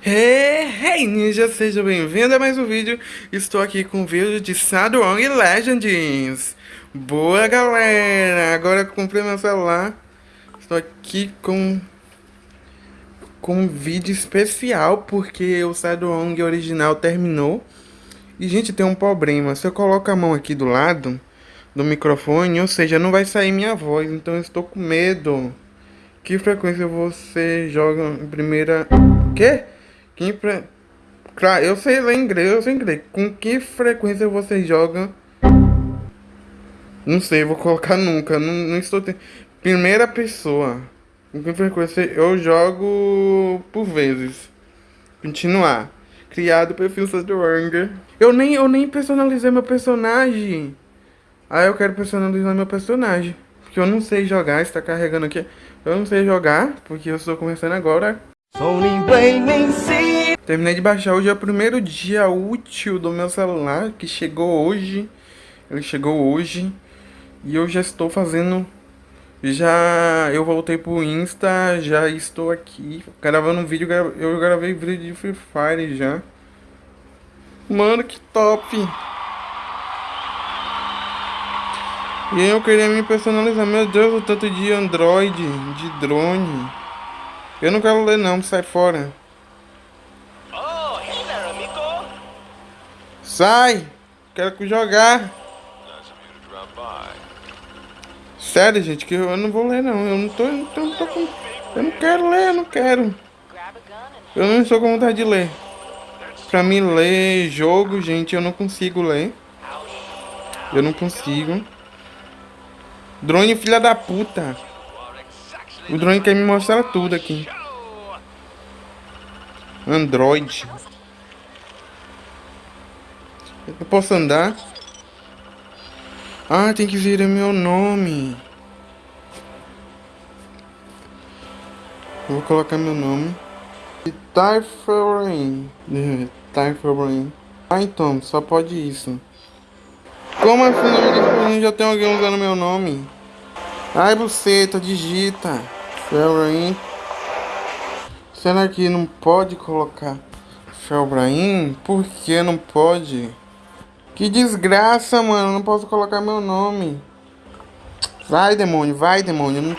Hey, hey ninja, seja bem-vindo a mais um vídeo. Estou aqui com o vídeo de Sadwong Legends. Boa galera, agora comprei meu celular. Estou aqui com com um vídeo especial porque o Sadwong original terminou. E gente, tem um problema. Se eu coloco a mão aqui do lado do microfone, ou seja, não vai sair minha voz, então eu estou com medo. Que frequência você joga em primeira... Quê? Que pre... Claro, eu sei ler inglês, eu sei inglês. Com que frequência você joga? Não sei, vou colocar nunca. Não, não estou te... Primeira pessoa. Com que frequência eu jogo por vezes. Continuar. Criado perfil Sadwanger. Eu nem, eu nem personalizei meu personagem. Ah, eu quero personalizar meu personagem. Porque eu não sei jogar, está carregando aqui. Eu não sei jogar, porque eu estou começando agora. Terminei de baixar hoje, é o primeiro dia útil do meu celular, que chegou hoje. Ele chegou hoje. E eu já estou fazendo... Já... Eu voltei pro Insta, já estou aqui gravando um vídeo. Eu gravei vídeo de Free Fire já. Mano, que top! E eu queria me personalizar. Meu Deus, o tanto de Android, de drone. Eu não quero ler não, sai fora. Oh, amigo. Sai! Quero jogar. Sério, gente, que eu não vou ler não. Eu não tô, eu não tô, eu não tô com... Eu não quero ler, eu não quero. Eu não estou com vontade de ler. Pra mim ler jogo, gente, eu não consigo ler. Eu não consigo. Drone filha da puta. O drone quer me mostrar tudo aqui. Android. Eu posso andar? Ah, tem que vir meu nome. Vou colocar meu nome. Typhorain. Typhorain. Ah, então, só pode isso. Como assim já tem alguém usando meu nome? Ai, buceta, digita. Felbrain. Será que não pode colocar Felbrain? Por que não pode? Que desgraça, mano. Não posso colocar meu nome. Vai, demônio. Vai, demônio.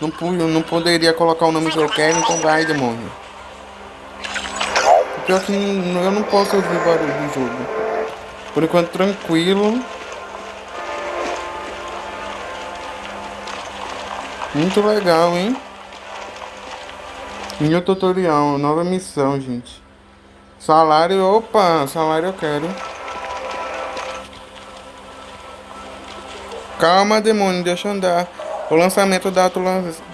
Não, não, não poderia colocar o nome que eu quero, então vai, demônio. Pior que eu não posso ouvir barulho do jogo. Por enquanto, tranquilo. Muito legal, hein? Meu tutorial, nova missão, gente. Salário, opa, salário eu quero. Calma, demônio, deixa eu andar. O lançamento da,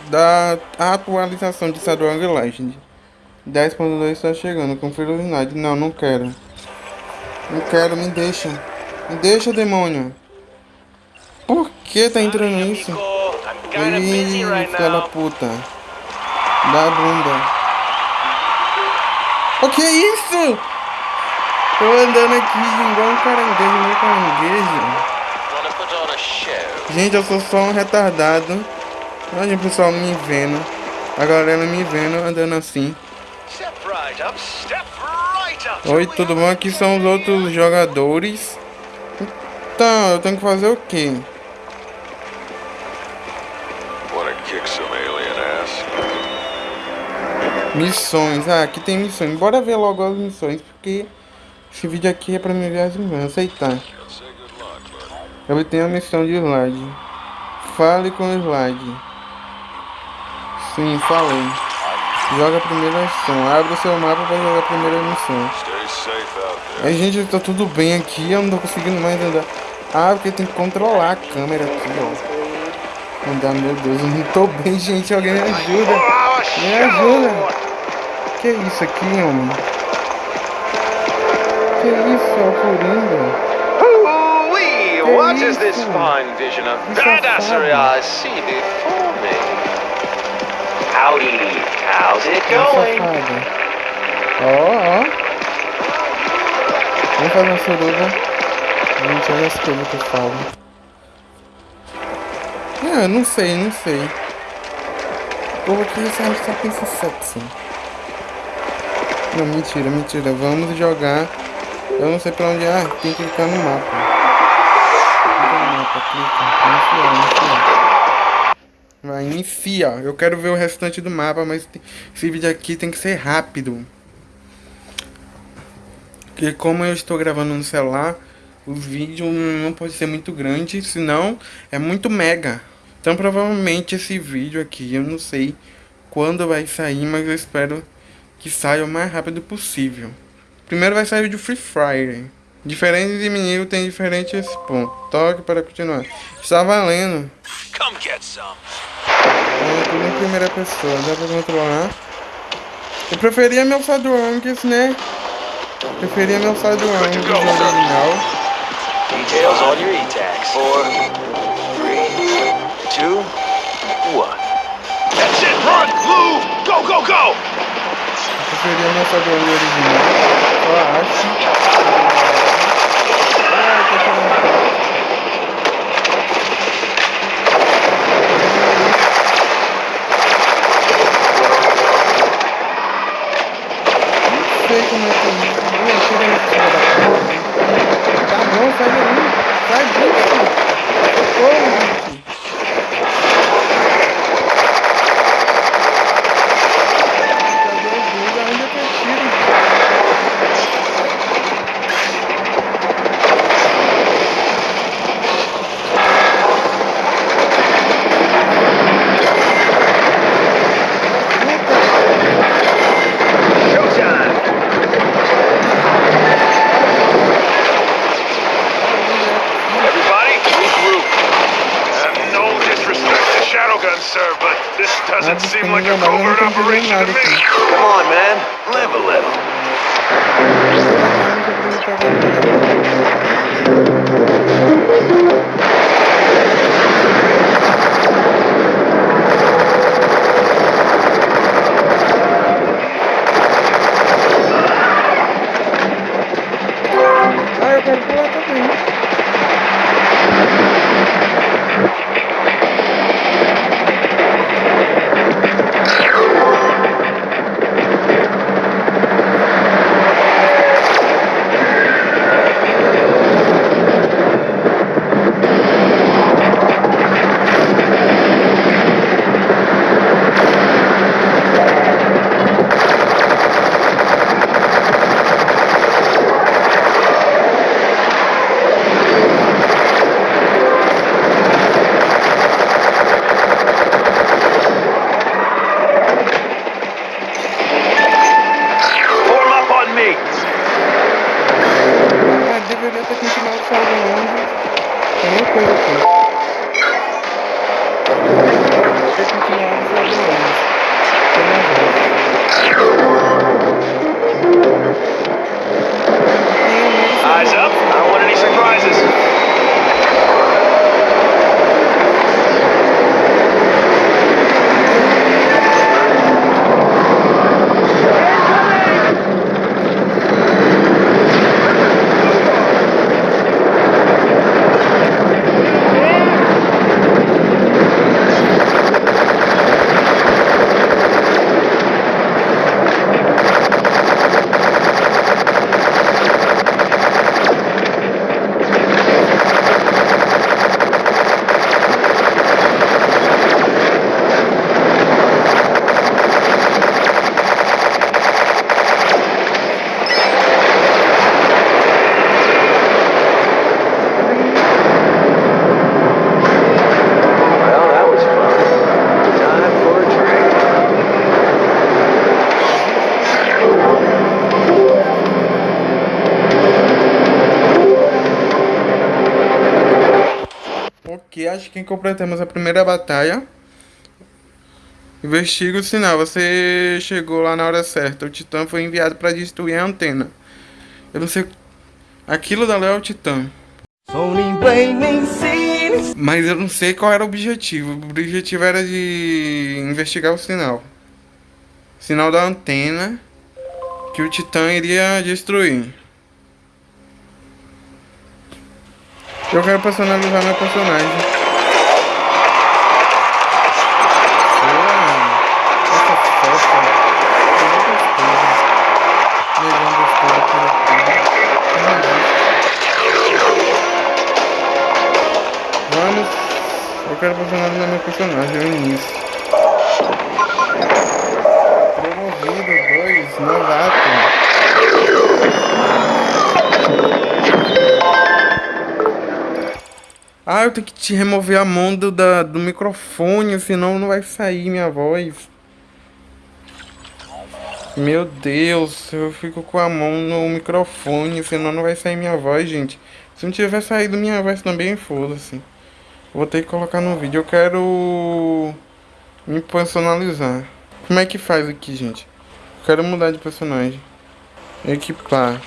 da atualização de Shadowrun Legend. 10.2 está chegando, confira o Unidade. Não, não quero. Não quero, me deixa. Me deixa, demônio. Por que tá entrando isso? Ih, filha da puta. Da bunda. O que é isso? Tô andando aqui igual um caranguejo, meu caranguejo. Gente, eu sou só um retardado. Olha o pessoal me vendo. A galera me vendo andando assim. Oi, tudo bom? Aqui são os outros jogadores. Então, eu tenho que fazer o quê? Missões. Ah, aqui tem missões. Bora ver logo as missões, porque esse vídeo aqui é pra me ver as missões. Aceitar. Eu tenho a missão de slide. Fale com o slide. Sim, falei. Joga a primeira missão. Abre o seu mapa para jogar a primeira missão. Aí, gente, tá tudo bem aqui. Eu não tô conseguindo mais andar. Ah, porque tem que controlar a câmera aqui, ó. Andar, meu Deus, eu não tô bem, gente. Alguém me ajuda. Me ajuda que é isso aqui, homem? Que é isso, é o Coringa? What is this fine vision of badassery I see before me? Howdy, how's it going? Ó, ó. Vamos fazer uma suruba. Gente, olha as coisas que eu falo. Ah, não sei, não sei. O povo aqui só pensa sexy. Não, mentira, mentira. Vamos jogar. Eu não sei pra onde. Ah, tem que clicar no mapa. Clica no mapa, clica. Iniciar, iniciar. Vai, inicia. Eu quero ver o restante do mapa, mas esse vídeo aqui tem que ser rápido. Porque como eu estou gravando no celular, o vídeo não pode ser muito grande, senão é muito mega. Então provavelmente esse vídeo aqui, eu não sei quando vai sair, mas eu espero que saia o mais rápido possível. Primeiro vai sair o de Free Fire. Diferente de menino tem diferentes pontos. Toque para continuar. Está valendo. Come get some. É, tudo em primeira pessoa, dá pra controlar. Eu preferia meu Sadwanks, né? Eu preferia meu Sadwanks do original. Details on your e-tags. Four, three, two, one. That's it, run, move, go, go, go! Eu preferia meu Sadwanks original. Eu acho. Ah, eu tô querendo... sei como é que é. Chega nesse cara da porra. Tá bom, sai daí. Sai disso. Socorro, gente. doesn't seem like a covert operation to Acho que completamos a primeira batalha. Investiga o sinal. Você chegou lá na hora certa. O Titã foi enviado para destruir a antena. Eu não sei... Aquilo dali é o Titã. Mas eu não sei qual era o objetivo. O objetivo era de investigar o sinal. sinal da antena que o Titã iria destruir. Eu quero personalizar meu personagem. Quero personalizar meu personagem no início. Promovido 2, novato. Ah, eu tenho que te remover a mão do, da, do microfone, senão não vai sair minha voz. Meu Deus, eu fico com a mão no microfone, senão não vai sair minha voz, gente. Se não tiver saído minha voz também, foda-se. Vou ter que colocar no vídeo. Eu quero me personalizar. Como é que faz aqui, gente? Eu quero mudar de personagem. Equipar.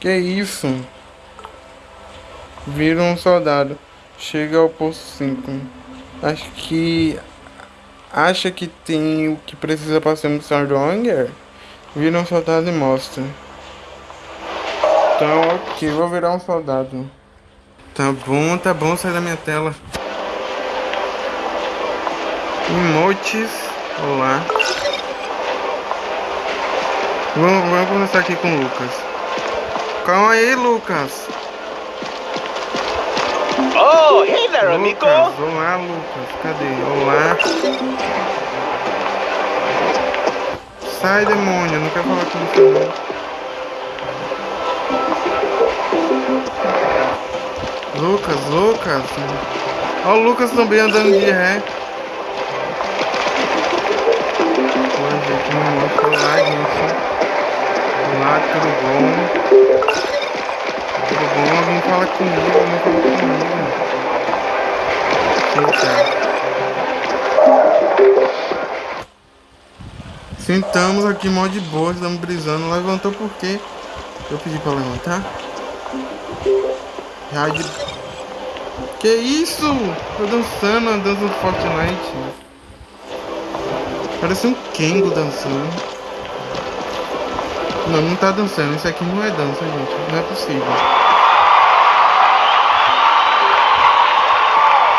Que isso? Vira um soldado. Chega ao posto 5. Acho que... Acha que tem o que precisa para ser um Stronger? Vira um soldado e mostra. Então, ok. Vou virar um soldado. Tá bom, tá bom. Sai da minha tela. Emotes. Olá. Vamos, vamos começar aqui com o Lucas. Calma aí, Lucas. Oh, hey there, amigo. Lucas, olá, Lucas. Cadê? Olá. Sai, demônio. Não quero falar com você, não. Lucas, Lucas. Ó o Lucas também andando de ré. Oi, gente, não mostra. Olá, gente. Olá, tudo bom? Tudo bom? Alguém fala comigo, não fala comigo. Eita. Sentamos aqui mó de boa, estamos brisando. Levantou por quê? Eu pedi pra levantar. Rádio. Que isso? Tô dançando, a dança do Fortnite. Parece um Kengo dançando. Não, não tá dançando. Isso aqui não é dança, gente. Não é possível.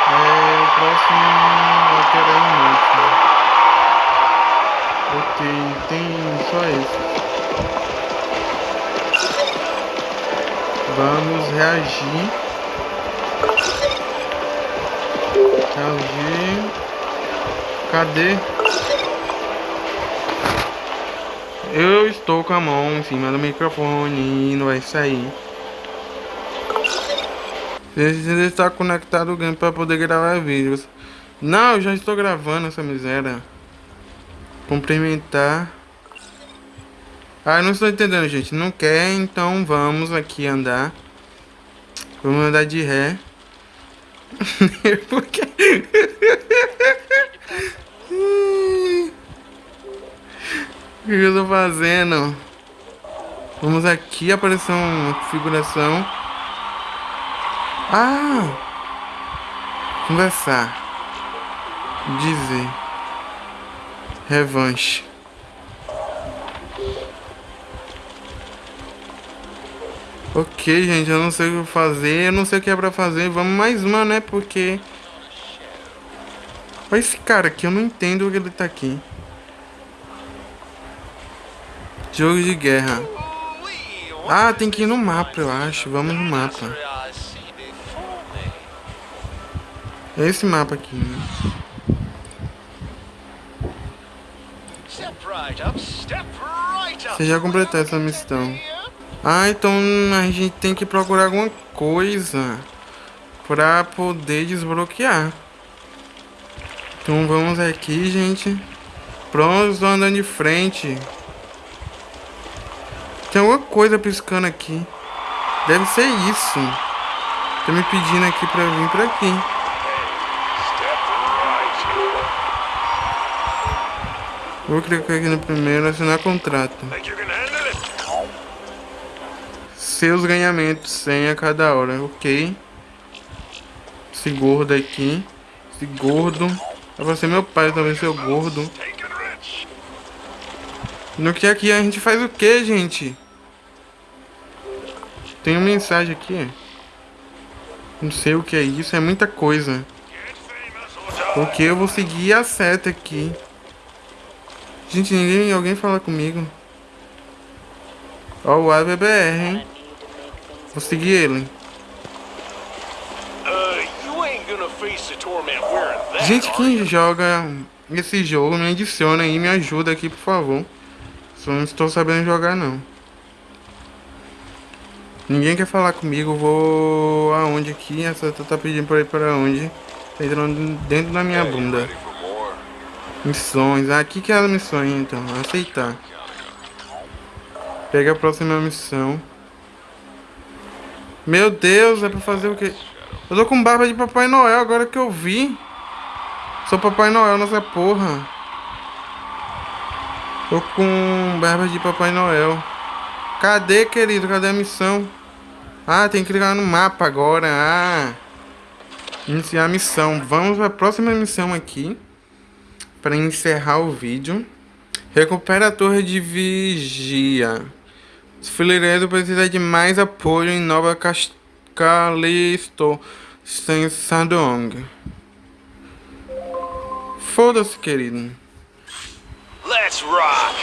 É o próximo lateral inútil. Ok, tem só esse. Vamos reagir. Reagir. Cadê? Eu estou com a mão em cima do microfone e não vai sair. Precisa estar conectado ao game para poder gravar vídeos. Não, eu já estou gravando essa miséria. Cumprimentar. Ah, não estou entendendo, gente. Não quer, então vamos aqui andar. Vamos andar de ré quê? O que eu tô fazendo? Vamos aqui, aparecer uma configuração. Ah! Conversar. Dizer. Revanche. Ok, gente, eu não sei o que fazer, eu não sei o que é pra fazer. Vamos mais uma, né? Porque... Olha esse cara aqui, eu não entendo o que ele tá aqui. Jogo de guerra. Ah, tem que ir no mapa, eu acho. Vamos no mapa. Esse mapa aqui. Né? Você já completou essa missão. Ah, então a gente tem que procurar alguma coisa pra poder desbloquear. Então vamos aqui, gente. Pronto, estou andando de frente. Coisa piscando aqui. Deve ser isso. Tá me pedindo aqui pra vir por aqui. Vou clicar aqui no primeiro, assinar contrato. Seus ganhamentos, 100 a cada hora, ok. Esse gordo aqui. Esse gordo. Vai ser meu pai também, seu gordo. No que aqui a gente faz o que, gente? Tem uma mensagem aqui. Não sei o que é isso, é muita coisa. Porque eu vou seguir a seta aqui. Gente, ninguém, alguém fala comigo. Ó, o ABBR, hein? Vou seguir ele. Gente, quem joga esse jogo, me adiciona aí, me ajuda aqui, por favor. Só não estou sabendo jogar, não. Ninguém quer falar comigo, vou aonde aqui? Essa tá pedindo pra ir para onde? Tá entrando dentro da minha bunda. Missões. Ah, aqui que é as missões então. Aceitar. Pega a próxima missão. Meu Deus, é pra fazer o quê? Eu tô com barba de Papai Noel agora que eu vi. Sou Papai Noel nessa porra. Tô com barba de Papai Noel. Cadê, querido? Cadê a missão? Ah, tem que clicar no mapa agora. Ah. Iniciar a missão. Vamos para a próxima missão aqui. Para encerrar o vídeo. Recupera a torre de vigia. Os fileireiros precisam de mais apoio em Nova Cas- Calisto. Sem Sadong. Foda-se, querido. Let's rock!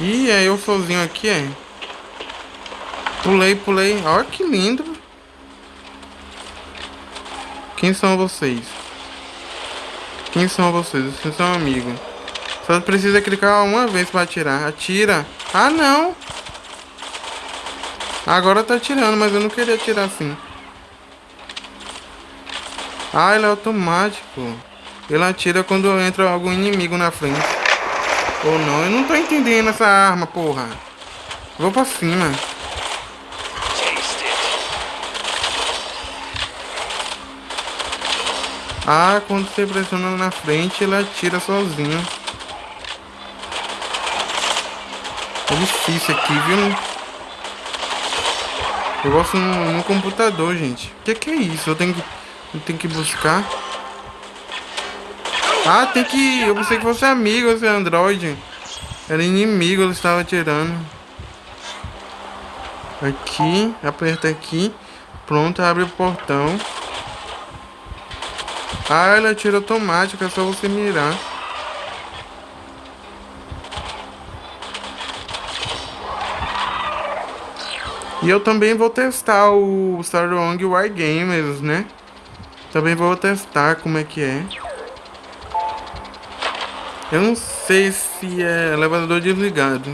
Ih, é eu sozinho aqui, é? Pulei, pulei. Olha que lindo. Quem são vocês? Quem são vocês? Vocês são amigos. Só precisa clicar uma vez pra atirar. Atira. Ah, não. Agora tá atirando, mas eu não queria atirar assim. Ah, ele é automático. Ele atira quando entra algum inimigo na frente. Ou não, eu não tô entendendo essa arma, porra. Vou pra cima. Ah, quando você pressiona na frente, ele atira sozinho. É difícil aqui, viu? Eu gosto no, no computador, gente. O que, que é isso? Eu tenho que, eu tenho que buscar. Ah, tem que. Eu pensei que fosse amigo esse Android. Era inimigo, ele estava atirando. Aqui, aperta aqui. Pronto, abre o portão. Ah, ele atira automático, é só você mirar. E eu também vou testar o Starlong War Gamers, né? Também vou testar como é que é. Eu não sei se é elevador desligado.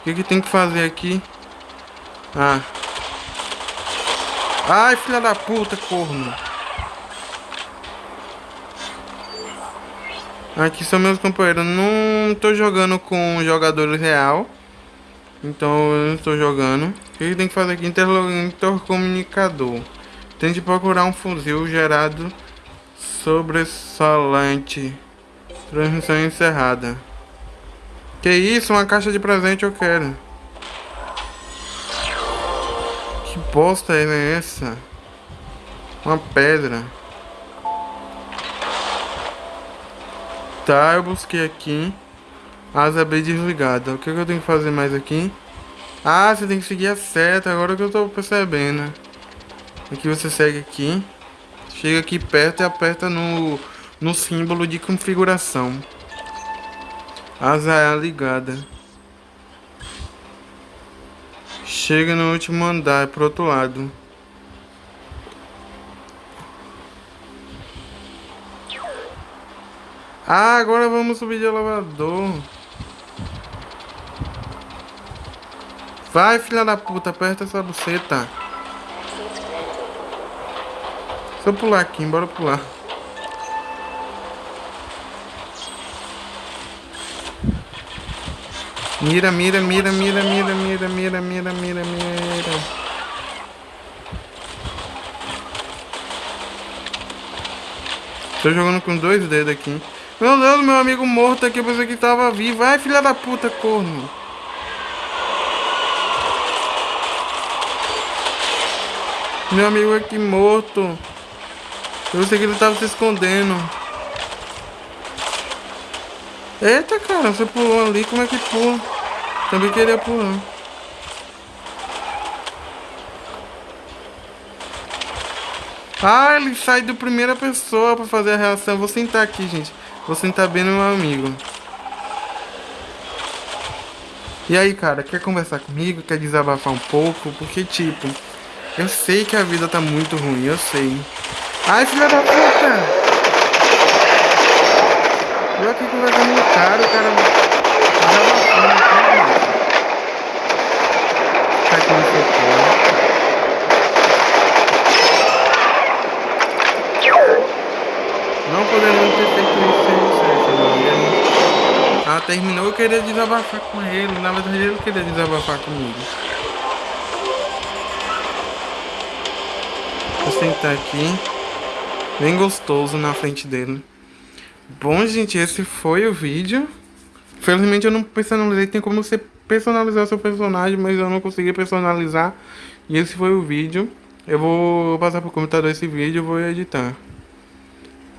O que, que tem que fazer aqui? Ah. Ai, filha da puta, corno. Aqui são meus companheiros. Não tô jogando com jogadores real. Então eu não estou jogando. O que tem que fazer aqui? Intercomunicador. Tente procurar um fuzil gerado sobressalente. Transmissão encerrada. Que isso? Uma caixa de presente eu quero. Que bosta é essa? Uma pedra. Tá, eu busquei aqui. Asa B desligada. O que, que eu tenho que fazer mais aqui? Ah, você tem que seguir a seta. Agora que eu tô percebendo. Aqui você segue aqui. Chega aqui perto e aperta no, no símbolo de configuração. Asa A ligada. Chega no último andar, pro outro lado. Ah, agora vamos subir de elevador. Vai, filha da puta, aperta essa buceta. Só pular aqui, bora pular. Mira, mira, mira, mira, mira, mira, mira, mira, mira, mira. Tô jogando com dois dedos aqui. Meu Deus, meu amigo morto aqui, eu pensei que tava vivo. Ai, filha da puta, corno. Meu amigo aqui morto. Eu pensei que ele tava se escondendo. Eita, cara, você pulou ali, como é que pula? Também queria pular. Ah, ele sai do primeira pessoa pra fazer a reação. Vou sentar aqui, gente. Vou sentar bem no meu amigo. E aí, cara, quer conversar comigo? Quer desabafar um pouco? Porque, tipo, Eu sei que a vida tá muito ruim, eu sei. Ai, filha da puta! Eu aqui conversando com o cara, o cara... Tá aqui no socorro. Não podemos ter feito isso sem você, não. Ah, terminou, eu queria desabafar com ele. Na verdade, ele queria desabafar comigo. Vou sentar aqui. Bem gostoso na frente dele. Bom, gente, esse foi o vídeo. Felizmente eu não personalizei. Tem como você personalizar seu personagem, mas eu não consegui personalizar. E esse foi o vídeo. Eu vou passar pro computador esse vídeo e vou editar.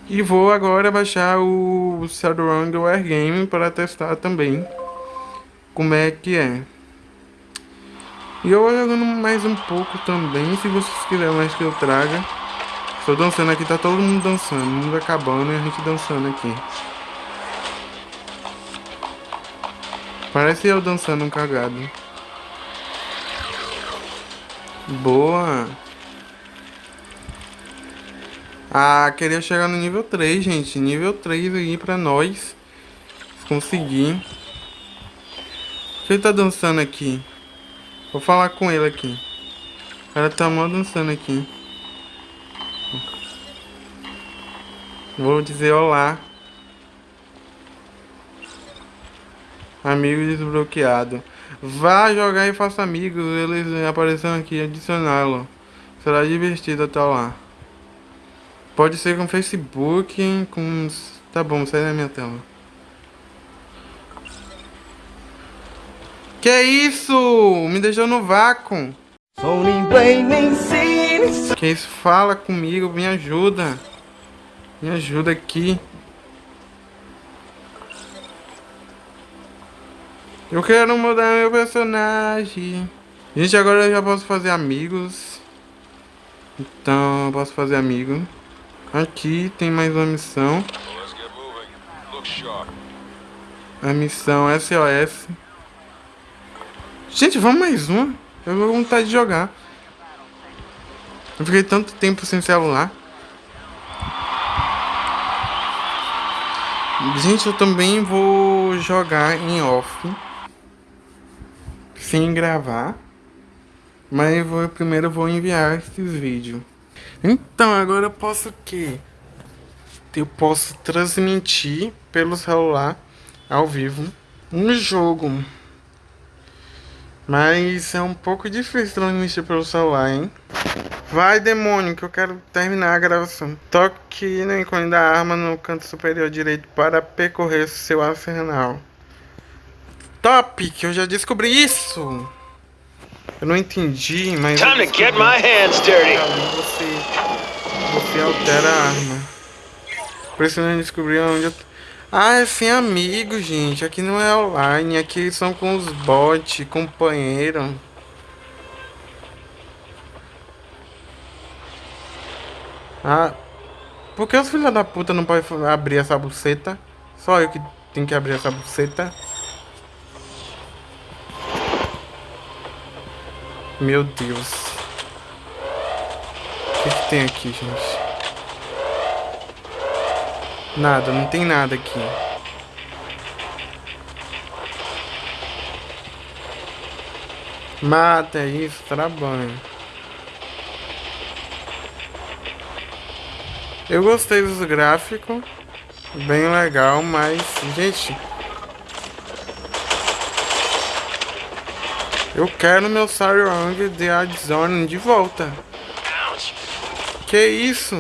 E vou agora baixar o Shadowrun Wargame para testar também como é que é. E eu vou jogando mais um pouco também, se vocês quiserem mais que eu traga. Estou dançando aqui, tá todo mundo dançando, mundo acabando e a gente dançando aqui. Parece eu dançando um cagado. Boa! Ah, queria chegar no nível 3, gente. Nível 3 aí pra nós. Conseguir. Ele tá dançando aqui. Vou falar com ele aqui. O cara tá mal dançando aqui. Vou dizer olá. Amigo desbloqueado. Vá jogar e faça amigos. Eles aparecendo aqui. Adicioná-lo. Será divertido até lá. Pode ser com Facebook, com... Tá bom, sai da minha tela. Que isso? Me deixou no vácuo. Que isso? Fala comigo, me ajuda. Me ajuda aqui. Eu quero mudar meu personagem. Gente, agora eu já posso fazer amigos. Então, eu posso fazer amigo. Aqui tem mais uma missão. A missão SOS. Gente, vamos mais uma. Eu vou vontade de jogar. Eu fiquei tanto tempo sem celular. Gente, eu também vou jogar em off. Sem gravar. Mas eu vou, primeiro eu vou enviar esses vídeos. Então, agora eu posso o quê? Eu posso transmitir pelo celular ao vivo um jogo. Mas é um pouco difícil transmitir pelo celular, hein? Vai, demônio, que eu quero terminar a gravação. Toque no ícone da arma no canto superior direito para percorrer seu arsenal. Top, que eu já descobri isso! Eu não entendi, mas... Time to get my hands dirty. Você, você altera a arma. Precisando descobrir onde eu... Ah, é sem amigo, gente. Aqui não é online. Aqui são com os bots, companheiro. Ah, por que os filhos da puta não podem abrir essa buceta? Só eu que tenho que abrir essa buceta. Meu Deus. O que, que tem aqui, gente? Nada, não tem nada aqui. Mata isso, trabalho. Eu gostei dos gráficos. Bem legal, mas, gente, Eu quero meu Sarang de Adzone de volta. Que isso?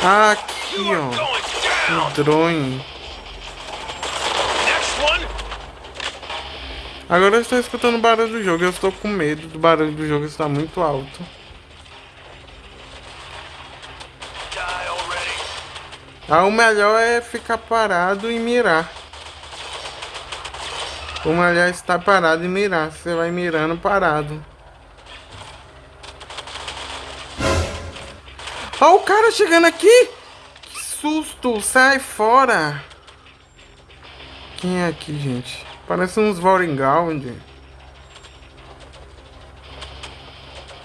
Aqui, ó. O drone. Agora eu estou escutando o barulho do jogo. Eu estou com medo do barulho do jogo estar muito alto. Ah, o melhor é ficar parado e mirar. O melhor é estar parado e mirar. Você vai mirando parado. Olha o cara chegando aqui! Que susto! Sai fora! Quem é aqui, gente? Parece uns Voringal,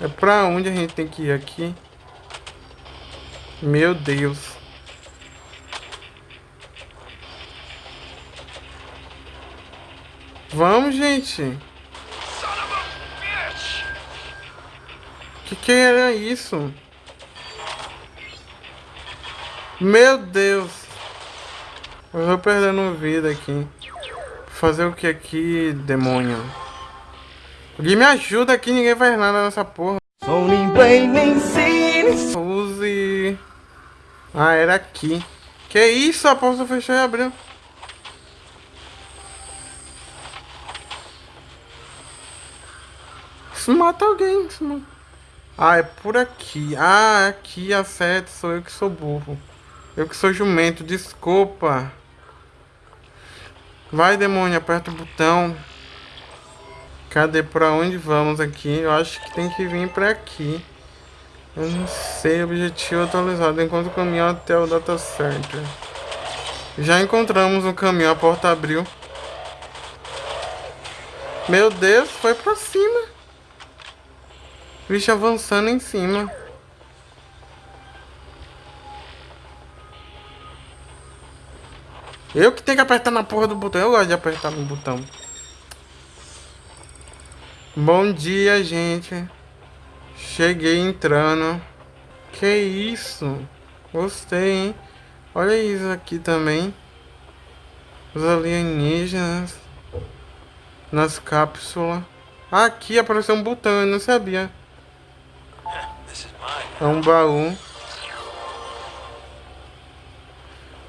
É pra onde a gente tem que ir aqui? Meu Deus. Vamos, gente. Que que era isso? Meu Deus. Eu vou perdendo vida aqui. Fazer o que aqui, demônio? Alguém me ajuda aqui, ninguém faz nada nessa porra. Use. Ah, era aqui. Que isso? A porta fechou e abriu. Isso mata alguém. Mata... Ah, é por aqui. Ah, aqui acerta. Sou eu que sou burro. Eu que sou jumento. Desculpa. Vai, demônio. Aperta o botão. Cadê? Pra onde vamos aqui? Eu acho que tem que vir pra aqui. Eu não sei. Objetivo atualizado. Encontre o caminhão até o data center. Já encontramos o caminhão. A porta abriu. Meu Deus. Foi pra cima. Bicho avançando em cima. Eu que tenho que apertar na porra do botão. Eu gosto de apertar no botão. Bom dia, gente. Cheguei entrando. Que isso? Gostei, hein? Olha isso aqui também. Os alienígenas. Nas cápsulas. Aqui apareceu um botão, eu não sabia. É um baú.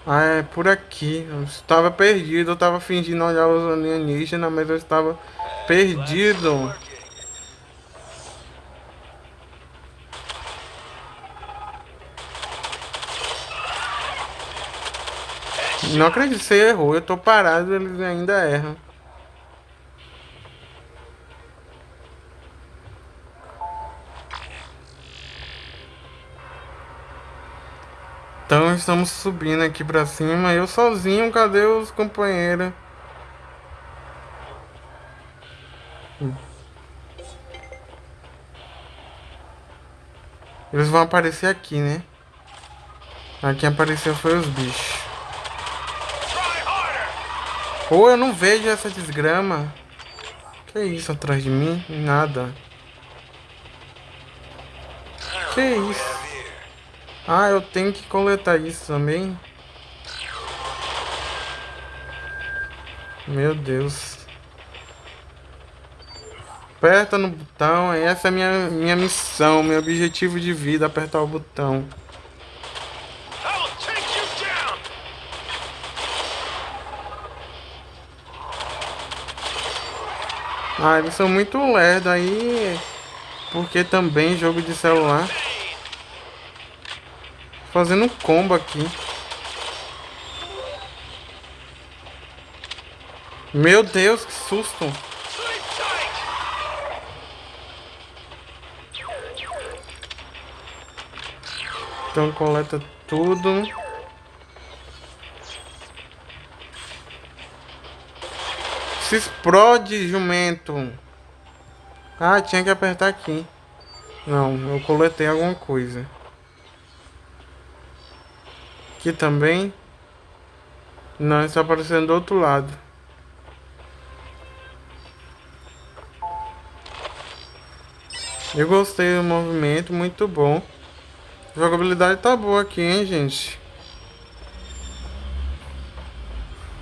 Ah, é por aqui. Eu estava perdido. Eu estava fingindo olhar os alienígenas, mas eu estava perdido. Não acredito você errou. Eu tô parado, eles ainda erram. Então estamos subindo aqui pra cima. Eu sozinho, cadê os companheiros? Eles vão aparecer aqui, né? Aqui apareceu foi os bichos. Pô, eu não vejo essa desgrama. Que isso atrás de mim? Nada. Que isso? Ah, eu tenho que coletar isso também. Meu Deus. Aperta no botão. Essa é a minha, minha missão, meu objetivo de vida. Apertar o botão. Ah, eles são muito lerdos aí. Porque também jogo de celular. Fazendo um combo aqui. Meu Deus, que susto. Então coleta tudo. Se explode, jumento. Ah, tinha que apertar aqui. Não, eu coletei alguma coisa. Aqui também. Não, está aparecendo do outro lado. Eu gostei do movimento, muito bom. A jogabilidade tá boa aqui, hein, gente.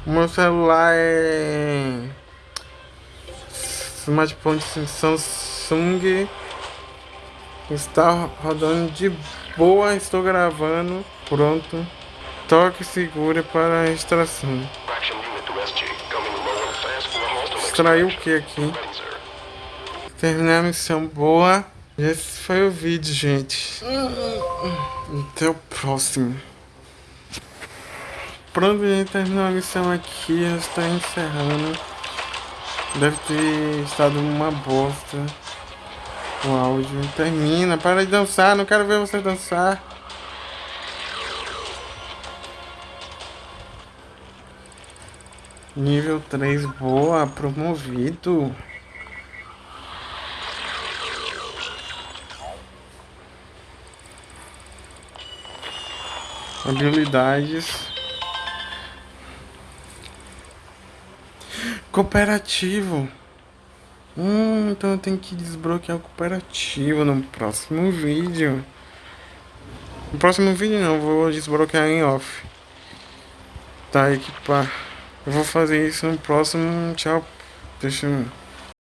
O meu celular é... Smartphone Samsung. Está rodando de boa, estou gravando. Pronto. Toque segura para a extração. Extraiu o que aqui? Terminar a missão boa. Esse foi o vídeo, gente. Até o próximo. Pronto, gente, terminou a missão aqui. Já está encerrando. Deve ter estado uma bosta. O áudio. Termina, para de dançar. Não quero ver você dançar. Nível 3, boa, promovido. Habilidades. Cooperativo. Hum, então eu tenho que desbloquear o cooperativo no próximo vídeo. No próximo vídeo não, vou desbloquear em off. Tá, equipar. Eu vou fazer isso no próximo. Tchau. Deixa eu.